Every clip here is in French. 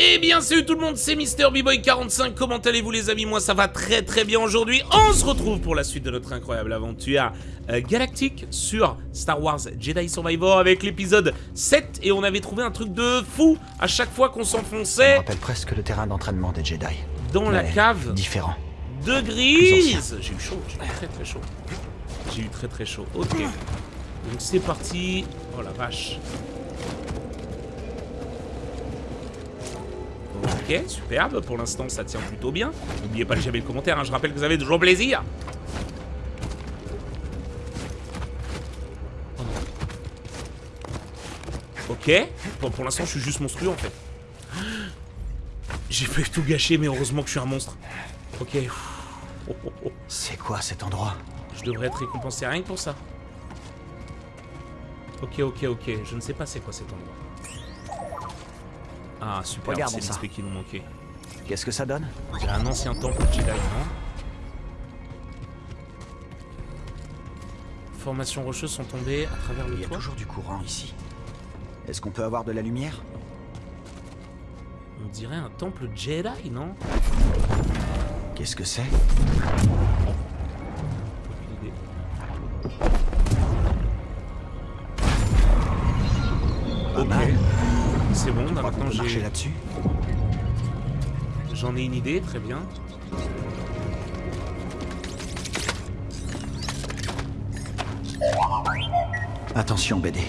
Eh bien salut tout le monde, c'est Mister boy 45 comment allez-vous les amis? Moi ça va très très bien aujourd'hui, on se retrouve pour la suite de notre incroyable aventure euh, galactique sur Star Wars Jedi Survivor avec l'épisode 7 et on avait trouvé un truc de fou à chaque fois qu'on s'enfonçait rappelle presque le terrain d'entraînement des Jedi. dans la cave Différent. de Grise J'ai eu chaud, j'ai eu très très chaud. J'ai eu très très chaud, ok. Donc c'est parti, oh la vache. Ok, superbe, pour l'instant ça tient plutôt bien. N'oubliez pas de jamais le commentaire, hein, je rappelle que vous avez toujours plaisir. Ok, bon pour l'instant je suis juste monstrueux en fait. J'ai fait tout gâcher mais heureusement que je suis un monstre. Ok. Oh, oh, oh. C'est quoi cet endroit? Je devrais être récompensé rien que pour ça. Ok, ok, ok. Je ne sais pas c'est quoi cet endroit. Ah, super, c'est ça. l'XP qui nous manquait. Qu'est-ce que ça donne Il a un ancien temple Jedi, non Formations rocheuses sont tombées à travers Il le y a toit. toujours du courant ici. Est-ce qu'on peut avoir de la lumière On dirait un temple Jedi, non Qu'est-ce que c'est bon, j'ai... là-dessus J'en ai une idée, très bien. Attention, BD.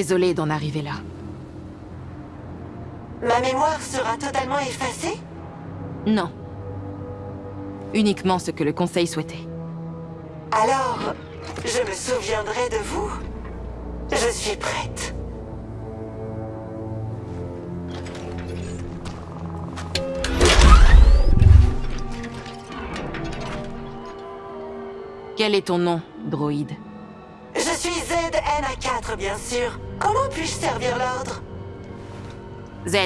Désolée d'en arriver là. Ma mémoire sera totalement effacée? Non. Uniquement ce que le Conseil souhaitait. Alors, je me souviendrai de vous. Je suis prête. Quel est ton nom, droïde? Je suis ZNA4, bien sûr. Comment puis-je servir l'ordre? Z.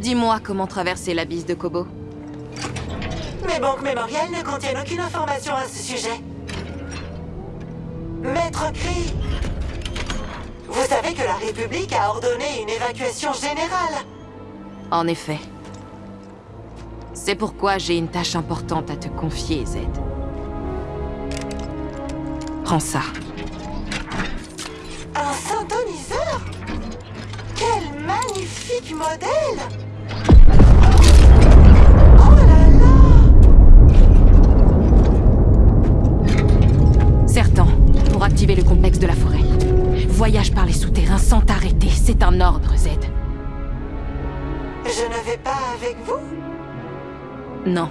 Dis-moi comment traverser l'abysse de Kobo. Mes banques mémorielles ne contiennent aucune information à ce sujet. Maître Cri, vous savez que la République a ordonné une évacuation générale. En effet. C'est pourquoi j'ai une tâche importante à te confier, Z. Prends ça. Un synthoniseur Quel magnifique modèle Oh là là Certain, pour activer le complexe de la forêt. Voyage par les souterrains sans t'arrêter. C'est un ordre, Z. Je ne vais pas avec vous? Non.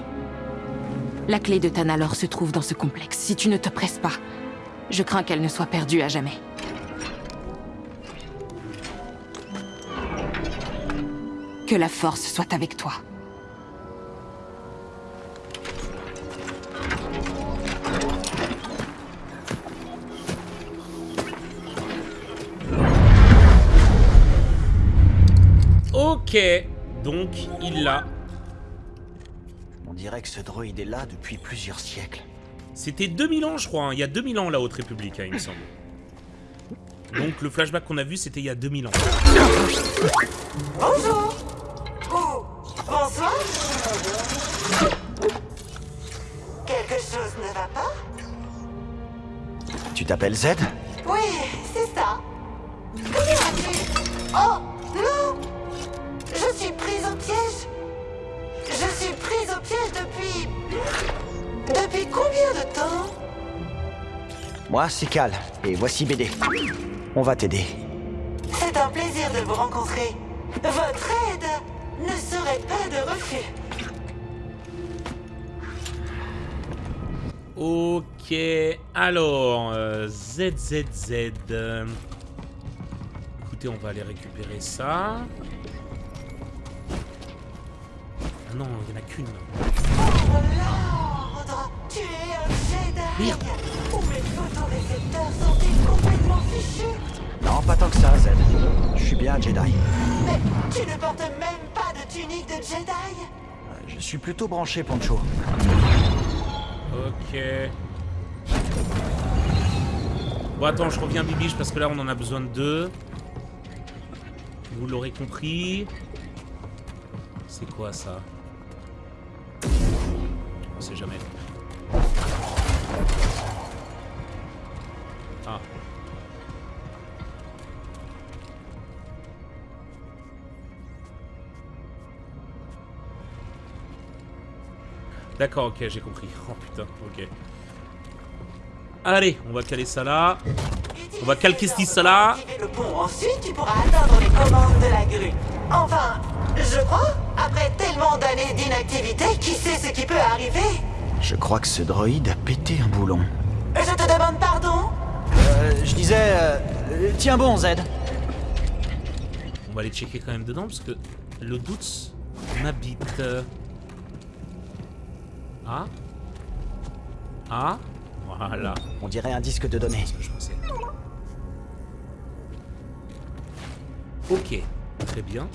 La clé de Tanalor se trouve dans ce complexe. Si tu ne te presses pas, je crains qu'elle ne soit perdue à jamais. Que la force soit avec toi. Ok, donc il l'a. On dirait que ce droïde est là depuis plusieurs siècles. C'était 2000 ans, je crois. hein. Il y a 2000 ans, la Haute République, hein, il me semble. Donc le flashback qu'on a vu, c'était il y a 2000 ans. Bonjour Ou bonsoir Quelque chose ne va pas? Tu t'appelles Z? Moi, c'est Cal. Et voici BD. On va t'aider. C'est un plaisir de vous rencontrer. Votre aide ne serait pas de refus. Ok, alors, euh, ZZZ. euh, Écoutez, on va aller récupérer ça. Ah non, il n'y en a qu'une. Pour l'ordre Tu es un Complètement fichus Non, pas tant que ça, Zed. Je suis bien un Jedi. Mais tu ne portes même pas de tunique de Jedi Je suis plutôt branché, Poncho. Ok. Bon, attends, je reviens Bibiche parce que là, on en a besoin de deux. Vous l'aurez compris. C'est quoi ça? On sait jamais. Ah. D'accord, ok, j'ai compris. Oh putain, ok. Allez, on va caler ça là. On va calquer ce ça là. Le pont. Ensuite, tu pourras atteindre les commandes de la grue. Enfin, je crois, après tellement d'années d'inactivité, qui sait ce qui peut arriver? Je crois que ce droïde a pété un boulon. Je te demande pardon Euh, je disais... euh, euh, tiens bon, Zed. On va aller checker quand même dedans parce que le doute m'habite. Ah Ah Voilà, On dirait un disque de données. ce que je pensais. Ok, très bien.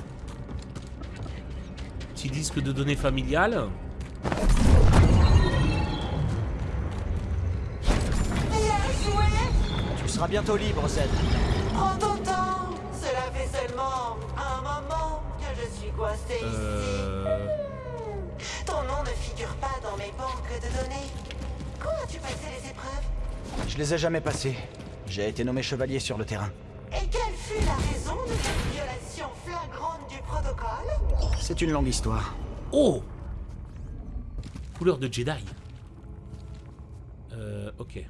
Petit disque de données familiales. Tu seras bientôt libre, Zed. Prends ton temps Cela fait seulement un moment que je suis coincé ici. Euh... Ton nom ne figure pas dans mes banques de données. Quand as-tu passé les épreuves? Je les ai jamais passés. J'ai été nommé chevalier sur le terrain. Et quelle fut la raison de cette violation flagrante du protocole? C'est une longue histoire. Oh Couleur de Jedi. Euh, ok.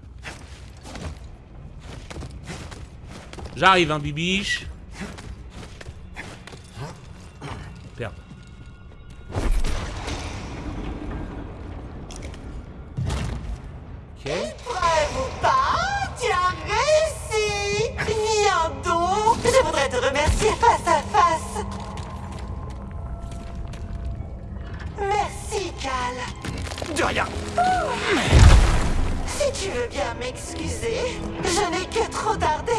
J'arrive, hein, bibiche. Merde. Ok. Preuve ou pas, tu as réussi Viens donc Je voudrais te remercier face à face Merci, Cal De rien Si tu veux bien m'excuser, je n'ai que trop tardé.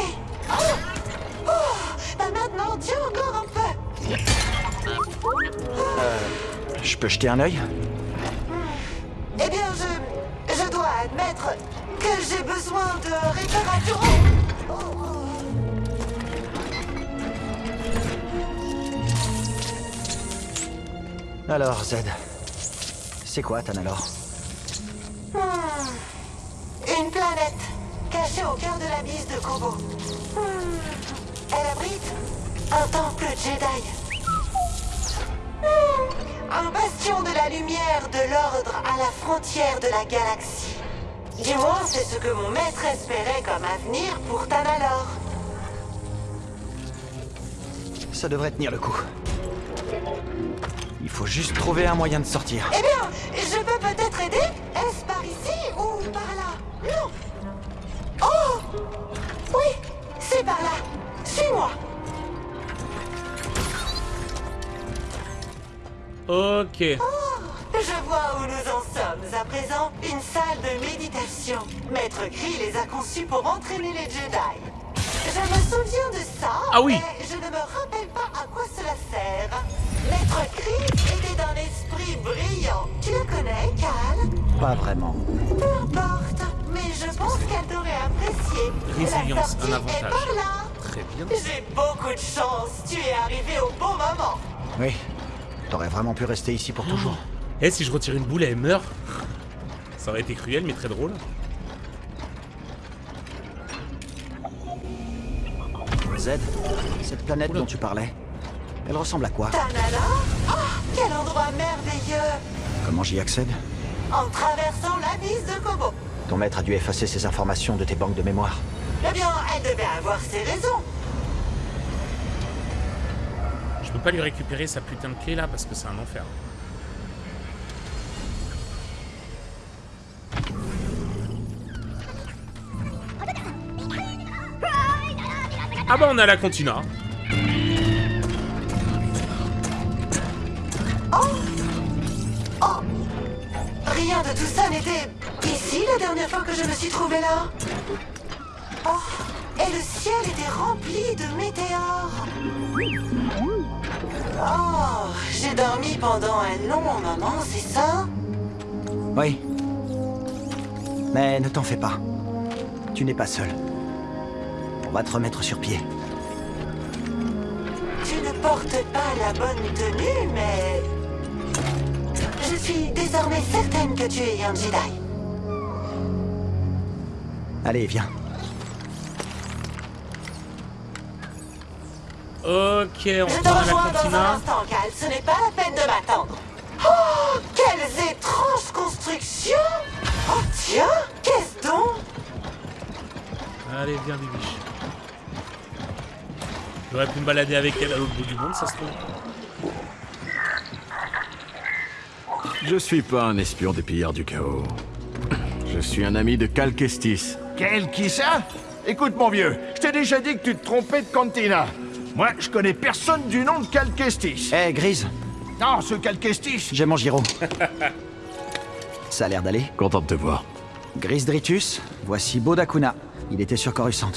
Oh, Oh, bah maintenant, tiens encore un peu. Je peux jeter un œil Eh bien, je, je dois admettre que j'ai besoin de réparation. Oh, oh. Alors, Zed. C'est quoi, Tanalor Hmm. Une planète cachée au cœur de la bise de Kobo. Hmm. Elle abrite un temple Jedi. Hmm. Un bastion de la lumière de l'ordre à la frontière de la galaxie. Du moins, c'est ce que mon maître espérait comme avenir pour Tanalor. Ça devrait tenir le coup. Il faut juste trouver un moyen de sortir. Eh bien, je peux peut-être aider Est-ce par ici ou par là? Non c'est par là. Suis-moi. Ok. Je vois où nous en sommes à présent. Une salle de méditation. Maître Gris les a conçus pour entraîner les Jedi. Je me souviens de ça, Ah oui. mais je ne me rappelle pas à quoi cela sert. Maître Gris était d'un esprit brillant. Tu le connais, Cal? Pas vraiment. Peu importe, mais je pense qu'elle t'aurait apprécié. Résilience, un est avantage. par là. Très bien. J'ai beaucoup de chance. Tu es arrivé au bon moment. Oui. T'aurais vraiment pu rester ici pour toujours. Eh, si je retire une boule, elle meurt. Ça aurait été cruel, mais très drôle. Zed, cette planète Oula. dont tu parlais, elle ressemble à quoi? Tanala Oh, quel endroit merveilleux Comment j'y accède? En traversant la bise de Kobo. Ton maître a dû effacer ces informations de tes banques de mémoire. Eh bien, elle devait avoir ses raisons. Je peux pas lui récupérer sa putain de clé là parce que c'est un enfer. Ah bah on a la Continua. Oh Rien de tout ça n'était ici la dernière fois que je me suis trouvée là Oh, et le ciel était rempli de météores. Oh, j'ai dormi pendant un long moment, c'est ça Oui. Mais ne t'en fais pas. Tu n'es pas seul. On va te remettre sur pied. Tu ne portes pas la bonne tenue, mais... Je suis désormais certaine que tu es un Jedi. Allez, viens. Ok, on Je te rejoins dans un instant, Cal. Ce n'est pas la peine de m'attendre. Oh, quelles étranges constructions Oh, tiens, qu'est-ce donc? Allez, viens, Bibiche. J'aurais pu me balader avec elle à l'autre bout du monde, ça se trouve. Je suis pas un espion des pillards du chaos. Je suis un ami de Cal Kestis. Quel qui ça Écoute mon vieux, je t'ai déjà dit que tu te trompais de cantina. Moi, je connais personne du nom de Calquestis. Hé, Grise, Non, ce Calquestis. j'ai mon gyro. Ça a l'air d'aller. Content de te voir. Grise Dritus, voici Bodakuna. Il était sur Coruscant.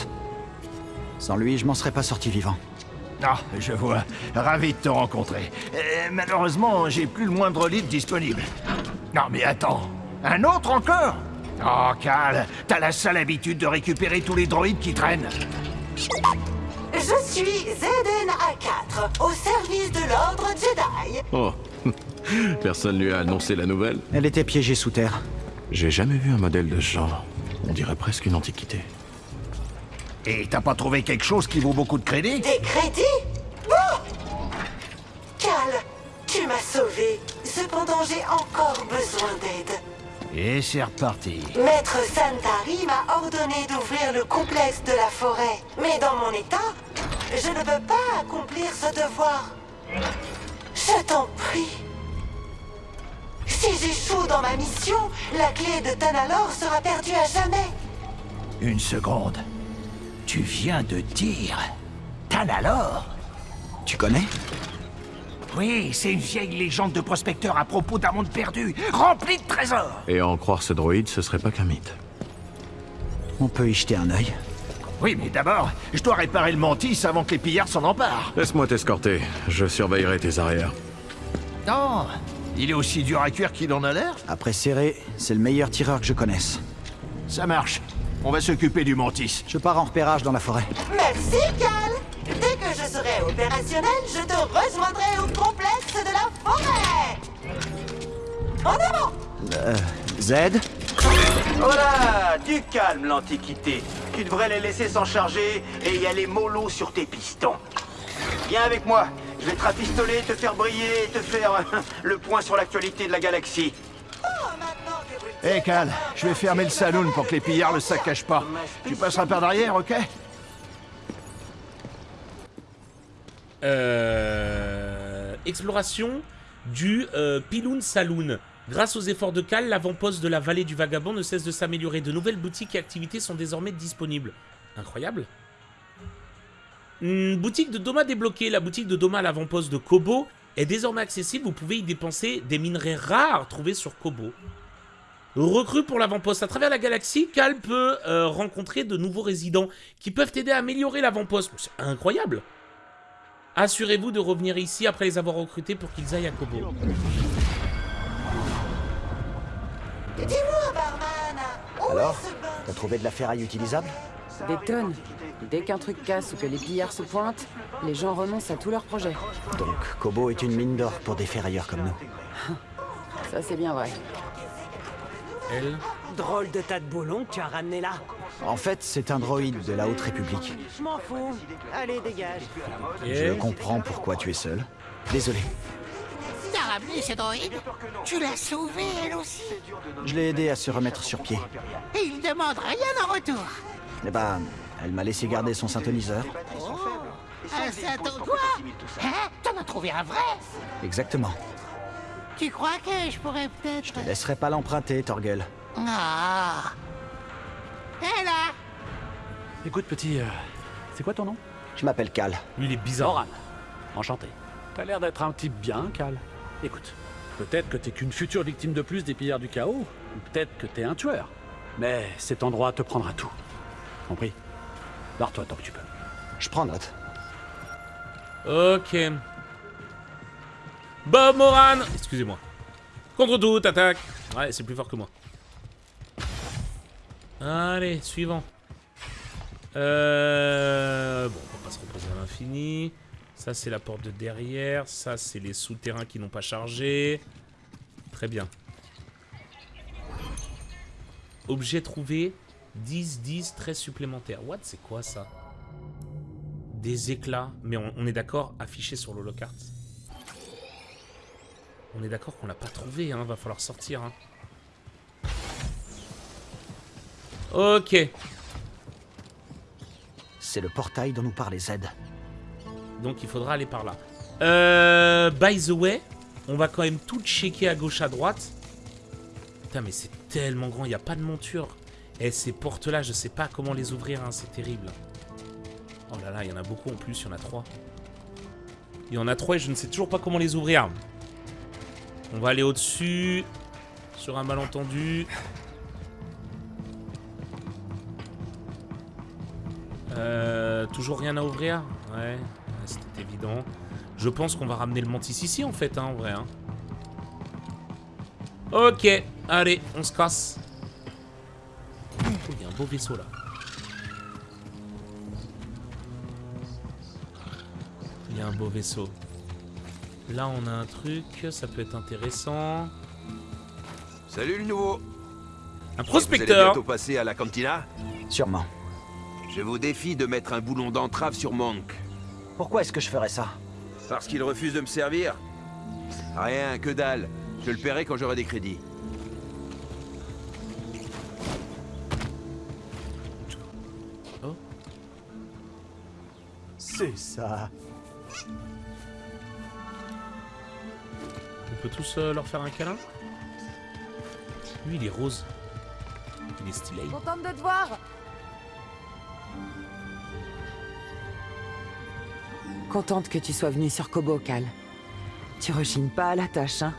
Sans lui, je m'en serais pas sorti vivant. Ah, je vois. Ravi de te rencontrer. Euh, malheureusement, j'ai plus le moindre lit disponible. Non, mais attends. Un autre encore? Oh, Cal, t'as la sale habitude de récupérer tous les droïdes qui traînent. Je suis Zeden A4, au service de l'ordre Jedi. Oh. Personne lui a annoncé la nouvelle. Elle était piégée sous terre. J'ai jamais vu un modèle de ce genre. On dirait presque une antiquité. Et t'as pas trouvé quelque chose qui vaut beaucoup de crédit? Des crédits? Oh Cal, tu m'as sauvé. Cependant, j'ai encore besoin d'aide. Et c'est reparti. Maître Santari m'a ordonné d'ouvrir le complexe de la forêt. Mais dans mon état, je ne peux pas accomplir ce devoir. Je t'en prie. Si j'échoue dans ma mission, la clé de Tanalor sera perdue à jamais. Une seconde. Tu viens de dire... Tanalor Tu connais? Oui, c'est une vieille légende de prospecteur à propos d'un monde perdu, rempli de trésors. Et à en croire ce droïde, ce serait pas qu'un mythe. On peut y jeter un œil. Oui, mais d'abord, je dois réparer le mantis avant que les pillards s'en emparent. Laisse-moi t'escorter. Je surveillerai tes arrières. Non, il est aussi dur à cuire qu'il en a l'air. Après serré, c'est le meilleur tireur que je connaisse. Ça marche. On va s'occuper du mantis. Je pars en repérage dans la forêt. Merci, Cal. Je serai opérationnel, je te rejoindrai au complexe de la forêt. En avant Euh, Z? Voilà, du calme l'Antiquité. Tu devrais les laisser s'en charger et y aller mollo sur tes pistons. Viens avec moi, je vais te rafistoler, te faire briller et te faire euh, le point sur l'actualité de la galaxie. Oh, maintenant que vous... Hé, Cal, je vais fermer le saloon pour que les pillards le saccagent pas. Tu passeras par derrière, ok? Euh, exploration du euh, Piloun Saloon. Grâce aux efforts de Cal, l'avant-poste de la vallée du Vagabond ne cesse de s'améliorer. De nouvelles boutiques et activités sont désormais disponibles. Incroyable. Hmm, boutique de Doma débloquée. La boutique de Doma à l'avant-poste de Kobo est désormais accessible. Vous pouvez y dépenser des minerais rares trouvés sur Kobo. Recrue pour l'avant-poste. À travers la galaxie, Cal peut euh, rencontrer de nouveaux résidents qui peuvent aider à améliorer l'avant-poste. C'est incroyable. Assurez-vous de revenir ici après les avoir recrutés pour qu'ils aillent à Kobo. Dis-moi, barman, où Alors T'as trouvé de la ferraille utilisable? Des tonnes. Dès qu'un truc casse ou que les pillards se pointent, les gens renoncent à tous leurs projets. Donc, Kobo est une mine d'or pour des ferrailleurs comme nous. Ça, c'est bien vrai. Elle Drôle de tas de boulons que tu as ramené là. En fait, c'est un droïde de la Haute République. Je m'en fous. Allez, dégage. Je comprends pourquoi tu es seul. Désolé. T'as ramené ce droïde? Tu l'as sauvé, elle aussi Je l'ai aidé à se remettre sur pied. Et il demande rien en retour Eh ben, elle m'a laissé garder son synthoniseur. Un sato quoi Hein? T'en as trouvé un vrai? Exactement. Tu crois que je pourrais peut-être... Je te laisserai pas l'emprunter, Torgel. Ah Hé là Écoute, petit, euh, c'est quoi ton nom? Je m'appelle Cal. Lui, il est bizarre. Moran. Enchanté. T'as l'air d'être un type bien, Cal. Écoute, Peut-être que t'es qu'une future victime de plus des pillards du chaos, ou peut-être que t'es un tueur. Mais cet endroit te prendra tout. Compris Barre-toi tant que tu peux. Je prends note. Ok. Bob Moran Excusez-moi. Contre toute attaque Ouais, c'est plus fort que moi. Allez, suivant. Euh... Bon, on va pas se reposer à l'infini. Ça, c'est la porte de derrière. Ça, c'est les souterrains qui n'ont pas chargé. Très bien. Objet trouvé. 10, 10, 13 supplémentaires. What C'est quoi ça? Des éclats. Mais on, est d'accord, affiché sur l'holocarte. On est d'accord qu'on l'a pas trouvé, hein. Va falloir sortir, hein. Ok. C'est le portail dont nous parlait Z. Donc il faudra aller par là. Euh, by the way, on va quand même tout checker à gauche, à droite. Putain, mais c'est tellement grand, il n'y a pas de monture. Et ces portes-là, je sais pas comment les ouvrir, hein, c'est terrible. Oh là là, il y en a beaucoup en plus, il y en a trois. Il y en a trois et je ne sais toujours pas comment les ouvrir. On va aller au-dessus. Sur un malentendu. Euh, toujours rien à ouvrir? Ouais, c'était évident. Je pense qu'on va ramener le mantis ici en fait, hein, en vrai. hein. Ok, allez, on se casse. Oh, Il y a un beau vaisseau là. Il y a un beau vaisseau. Là, on a un truc, ça peut être intéressant. Salut le nouveau Un Vous allez prospecteur bientôt passer à la cantina Sûrement. Je vous défie de mettre un boulon d'entrave sur Monk. Pourquoi est-ce que je ferais ça Parce qu'il refuse de me servir Rien, que dalle. Je le paierai quand j'aurai des crédits. C'est ça. Peut tous euh, leur faire un câlin Lui, il est rose. Il est stylé. Contente de te voir Contente que tu sois venu sur Kobo, Cal. Tu rechignes pas à la tâche, hein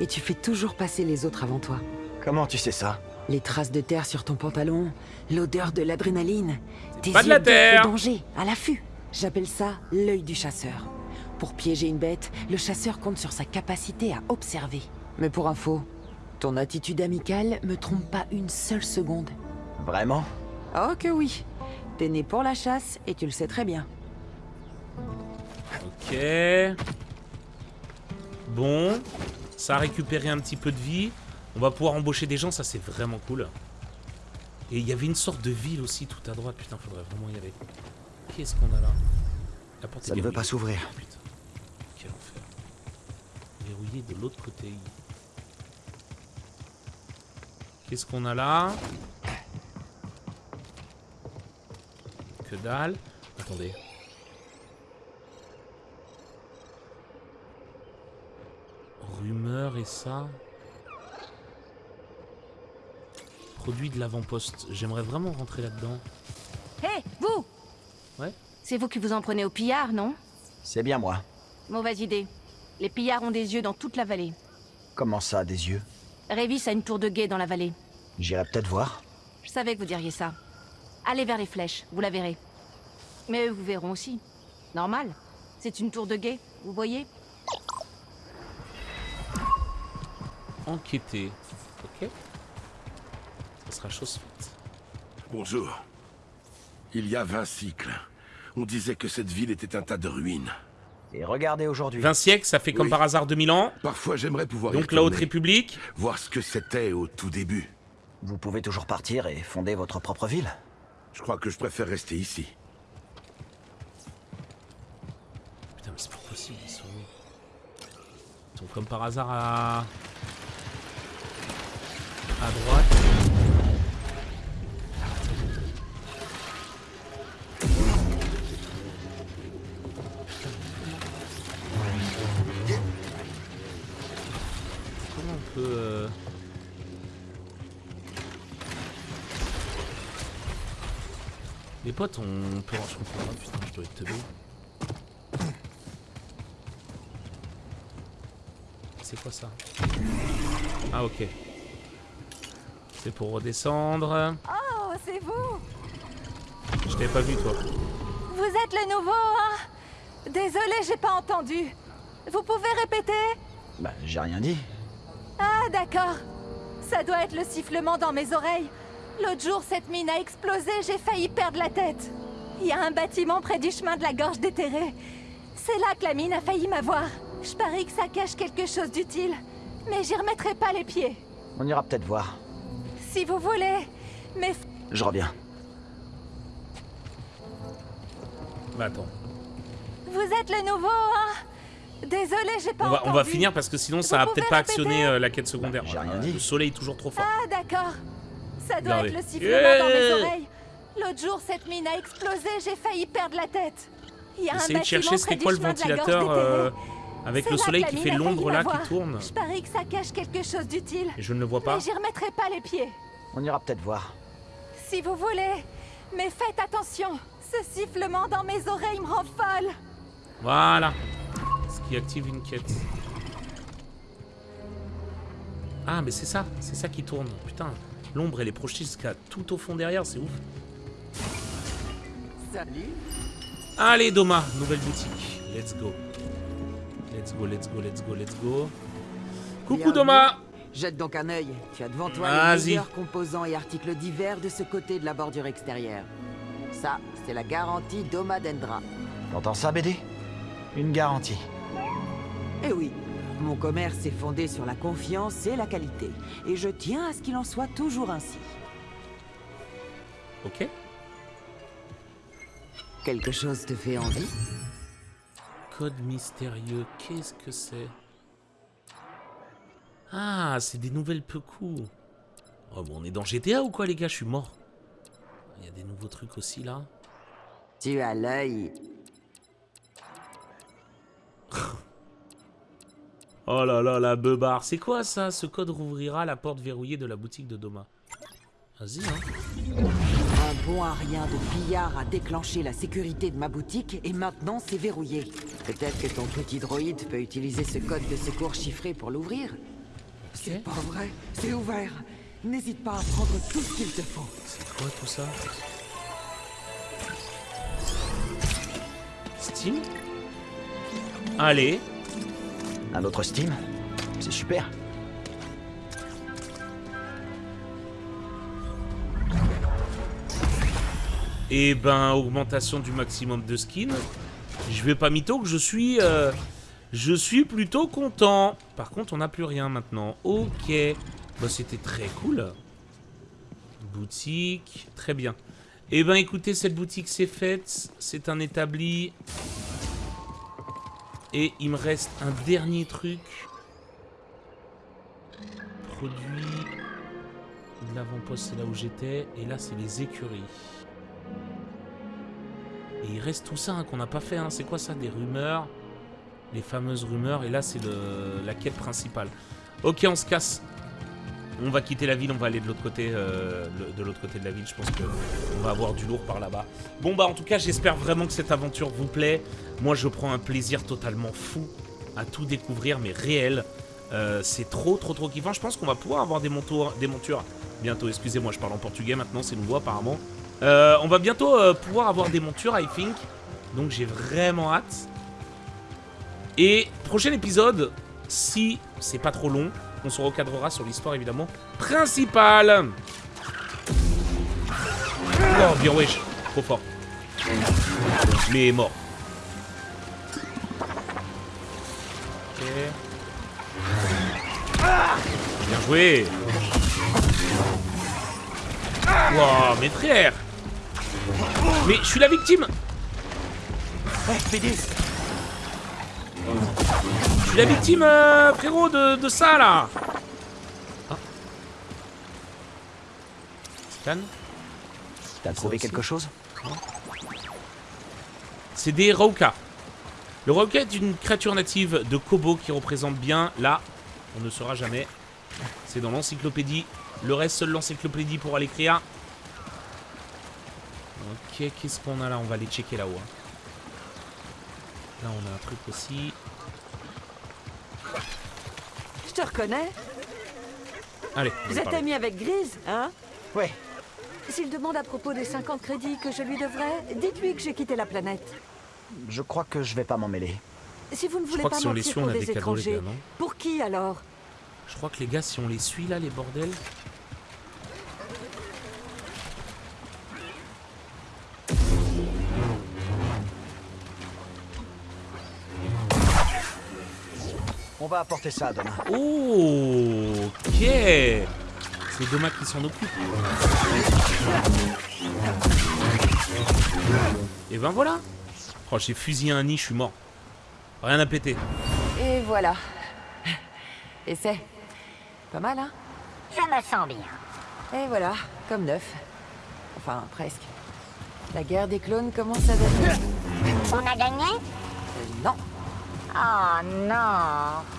Et tu fais toujours passer les autres avant toi. Comment tu sais ça Les traces de terre sur ton pantalon, l'odeur de l'adrénaline, tes pas de yeux la terre. danger, à l'affût. J'appelle ça l'œil du chasseur. Pour piéger une bête, le chasseur compte sur sa capacité à observer. Mais pour info, ton attitude amicale me trompe pas une seule seconde. Vraiment? Oh que oui T'es né pour la chasse et tu le sais très bien. Ok. Bon. Ça a récupéré un petit peu de vie. On va pouvoir embaucher des gens, ça c'est vraiment cool. Et il y avait une sorte de ville aussi tout à droite. Putain, faudrait vraiment y aller. Qu'est-ce qu'on a là? La porte est Ça ne veut pas s'ouvrir. Putain. Verrouillé de l'autre côté. Qu'est-ce qu'on a là? Que dalle. Attendez. Rumeur et ça. Produit de l'avant-poste. J'aimerais vraiment rentrer là-dedans. Hé, vous Ouais C'est vous qui vous en prenez aux pillards, non? C'est bien moi. Mauvaise idée. Les pillards ont des yeux dans toute la vallée. Comment ça, des yeux? Révis a une tour de guet dans la vallée. J'irai peut-être voir. Je savais que vous diriez ça. Allez vers les flèches, vous la verrez. Mais eux vous verront aussi. Normal. C'est une tour de guet, vous voyez? Enquêter. Ok? Ça sera chose faite. Bonjour. Il y a 20 cycles, on disait que cette ville était un tas de ruines. Et regardez aujourd'hui. 20 siècles, ça fait comme Oui. par hasard 2000 ans. Parfois j'aimerais pouvoir Donc la Haute République. Voir ce que c'était au tout début. Vous pouvez toujours partir et fonder votre propre ville. Je crois que je préfère rester ici. Putain, mais c'est pas possible, ils sont Ils sont comme par hasard à... À droite. Potes, on peut... Je comprends pas, putain, je dois être teubé. C'est quoi ça? Ah, ok. C'est pour redescendre. Oh, c'est vous Je t'avais pas vu, toi. Vous êtes le nouveau, hein? Désolé, j'ai pas entendu. Vous pouvez répéter? Bah, j'ai rien dit. Ah, d'accord. Ça doit être le sifflement dans mes oreilles. L'autre jour, cette mine a explosé, j'ai failli perdre la tête. Il y a un bâtiment près du chemin de la gorge déterrée. C'est là que la mine a failli m'avoir. Je parie que ça cache quelque chose d'utile. Mais j'y remettrai pas les pieds. On ira peut-être voir. Si vous voulez. Mais... Je reviens. Bah attends. Vous êtes le nouveau, hein? Désolé, j'ai pas On va, on va finir parce que sinon ça va peut-être pas actionner euh, la quête secondaire. j'ai rien Euh, dit. Le soleil est toujours trop fort. Ah, d'accord. Ça doit Regardez. être le sifflement dans mes oreilles. L'autre jour, cette mine a explosé, j'ai failli perdre la tête. Il y a un Essayez de bâtiment chercher c'était du quoi le de ventilateur euh, avec le soleil qui fait l'ombre là qui tourne. Je parie que ça cache quelque chose d'utile. Et je ne le vois pas. Mais j'y remettrai pas les pieds. On ira peut-être voir. Si vous voulez. Mais faites attention. Ce sifflement dans mes oreilles me rend folle. Voilà. Ce qui active une quête. Ah, mais c'est ça, c'est ça qui tourne. Putain, l'ombre elle est projetée jusqu'à tout au fond derrière, c'est ouf. Salut Allez, Doma, nouvelle boutique. Let's go. Let's go, let's go, let's go, let's go. Coucou. Doma Jette donc un œil. Tu as devant toi les meilleurs composants et articles divers de ce côté de la bordure extérieure. Ça, c'est la garantie Doma Dendra. T'entends ça, BD Une garantie. Eh oui, mon commerce est fondé sur la confiance et la qualité. Et je tiens à ce qu'il en soit toujours ainsi. Ok. Quelque chose te fait envie? Code mystérieux, qu'est-ce que c'est? Ah, c'est des nouvelles Pekou. Oh, bon, on est dans GTA ou quoi, les gars? Je suis mort. Il y a des nouveaux trucs aussi, là. Tu as l'œil. Oh là là, la beubare. C'est quoi, ça Ce code rouvrira la porte verrouillée de la boutique de Doma? Vas-y, hein. Un bon à rien de billard a déclenché la sécurité de ma boutique et maintenant c'est verrouillé. Peut-être que ton petit droïde peut utiliser ce code de secours chiffré pour l'ouvrir C'est pas vrai, c'est ouvert. N'hésite pas à prendre tout ce qu'il te faut. C'est quoi tout ça? Steam? Allez. Un autre Steam C'est super. Et ben, augmentation du maximum de skins. Je vais pas mytho que je suis... euh, je suis plutôt content. Par contre, on n'a plus rien maintenant. Ok. Bah, c'était très cool. Boutique. Très bien. Et ben, écoutez, cette boutique, c'est faite. C'est un établi. Et il me reste un dernier truc. Produit. L'avant-poste, c'est là où j'étais. Et là, c'est les écuries. Et il reste tout ça hein, qu'on n'a pas fait. hein. C'est quoi ça Des rumeurs? Les fameuses rumeurs. Et là, c'est la quête principale. Ok, on se casse. On va quitter la ville, on va aller de l'autre côté, euh, de côté de la ville. Je pense que on va avoir du lourd par là-bas. Bon bah en tout cas, j'espère vraiment que cette aventure vous plaît. Moi, je prends un plaisir totalement fou à tout découvrir, mais réel. Euh, c'est trop, trop, trop kiffant. Je pense qu'on va pouvoir avoir des, montures, bientôt. Excusez-moi, je parle en portugais maintenant, c'est nouveau apparemment. Euh, on va bientôt pouvoir avoir des montures, I think. Donc j'ai vraiment hâte. Et prochain épisode, si c'est pas trop long, on se recadrera sur l'histoire évidemment principale. Oh bien wesh, trop fort. Mais mort. Ok. Bien joué. Wow, mes frères. Mais je suis la victime. Je suis la victime, euh, frérot, de, de ça, là Ah. Scan T'as trouvé quelque chose? C'est des Rauka. Le Rauka est une créature native de Kobo qui représente bien, là, on ne saura jamais. C'est dans l'encyclopédie. Le reste, seule l'encyclopédie pourra l'écrire. Ok, qu'est-ce qu'on a là? On va aller checker là-haut. hein. Là, on a un truc aussi. Reconnais. Allez, Vous êtes ami avec Grise, hein? Ouais. S'il demande à propos des 50 crédits que je lui devrais, dites-lui que j'ai quitté la planète. Je crois que je vais pas m'en mêler. Si vous ne Je voulez crois pas que si on les mentir suit, on pour a des des cadeaux, les étrangers, pour qui alors? Je crois que les gars, si on les suit là, les bordels... On va apporter ça demain. Oh, ok C'est Doma qui s'en occupe. Et ben voilà Oh, j'ai fusillé un nid, je suis mort. Rien à péter. Et voilà. Et c'est pas mal, hein? Je me sens bien. Et voilà, comme neuf. Enfin, presque. La guerre des clones commence à dater. On a gagné? Euh, non. Oh non.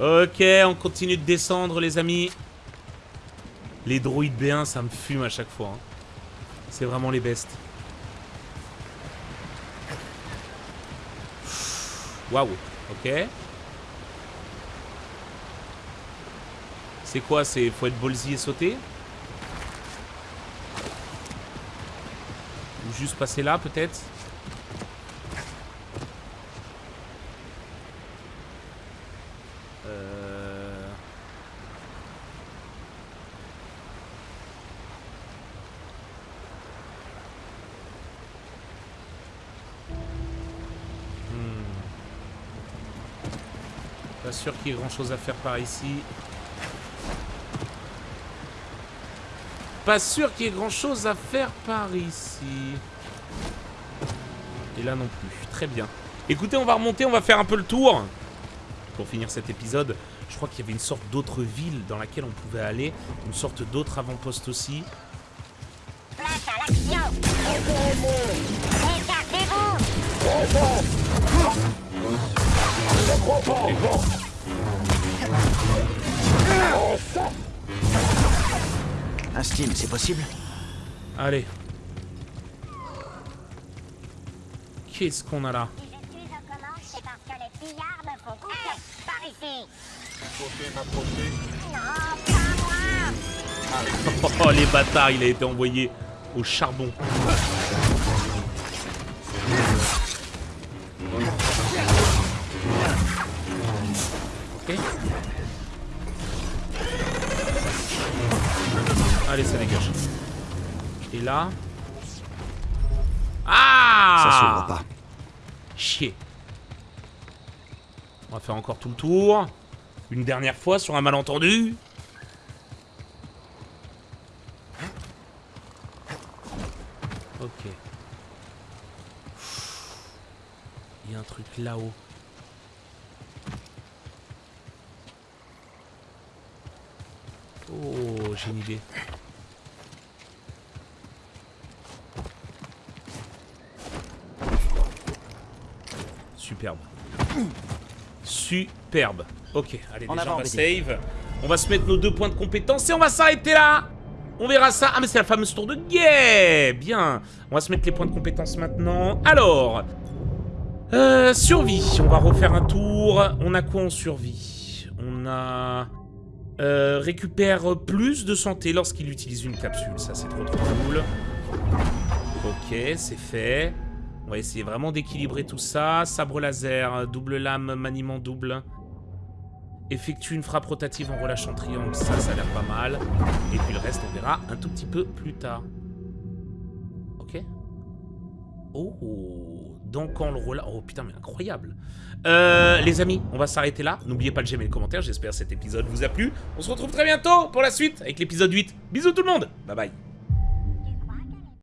Ok, on continue de descendre, les amis. Les droïdes B1, ça me fume à chaque fois. hein. C'est vraiment les bestes. Waouh, ok. C'est quoi C'est faut être ballsy et sauter? Ou juste passer là, peut-être? Pas sûr qu'il y ait grand chose à faire par ici. Pas sûr qu'il y ait grand chose à faire par ici. Et là non plus. Très bien. Écoutez, on va remonter, on va faire un peu le tour. Pour finir cet épisode, je crois qu'il y avait une sorte d'autre ville dans laquelle on pouvait aller. Une sorte d'autre avant-poste aussi. Place à l'action. Un steam, c'est possible Allez. Qu'est-ce qu'on a là. Oh les bâtards, il a été envoyé au charbon. Là Ah Ça s'ouvre pas. Chier. On va faire encore tout le tour. Une dernière fois sur un malentendu. Ok. Il y a un truc là-haut. Oh, j'ai une idée. Superbe. Superbe. Ok, allez, En déjà on va save. On va se mettre nos deux points de compétence et on va s'arrêter là. On verra ça. Ah, mais c'est la fameuse tour de guet. Bien. On va se mettre les points de compétence maintenant. Alors. Euh, survie. On va refaire un tour. On a quoi en survie? On a... Euh, récupère plus de santé lorsqu'il utilise une capsule. Ça, c'est trop trop cool. Ok, c'est fait. On va essayer vraiment d'équilibrer tout ça. Sabre laser, double lame, maniement double. Effectue une frappe rotative en relâchant triangle. Ça, ça a l'air pas mal. Et puis le reste, on verra un tout petit peu plus tard. Ok. Oh, donc on le relâche... Oh putain, mais incroyable. Euh, les amis, on va s'arrêter là. N'oubliez pas de j'aimer le commentaire. J'espère que cet épisode vous a plu. On se retrouve très bientôt pour la suite avec l'épisode 8. Bisous tout le monde. Bye bye.